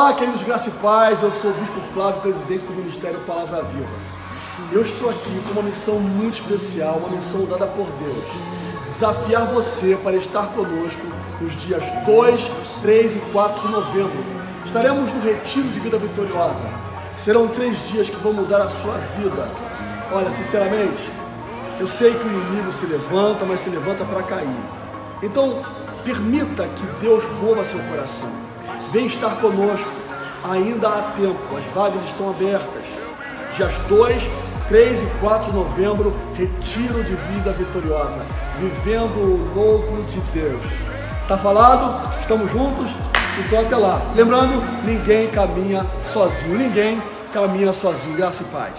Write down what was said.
Olá, queridos Graça e Paz, eu sou o Bispo Flávio, presidente do Ministério Palavra Viva. Eu estou aqui com uma missão muito especial, uma missão dada por Deus. Desafiar você para estar conosco nos dias 2, 3 e 4 de novembro. Estaremos no Retiro de Vida Vitoriosa. Serão três dias que vão mudar a sua vida. Olha, sinceramente, eu sei que o inimigo se levanta, mas se levanta para cair. Então, permita que Deus mova seu coração. Vem estar conosco. Ainda há tempo, as vagas estão abertas. Dias 2, 3 e 4 de novembro, retiro de vida vitoriosa, vivendo o novo de Deus. Tá falado? Estamos juntos? Então até lá. Lembrando, ninguém caminha sozinho. Ninguém caminha sozinho. Graça e paz.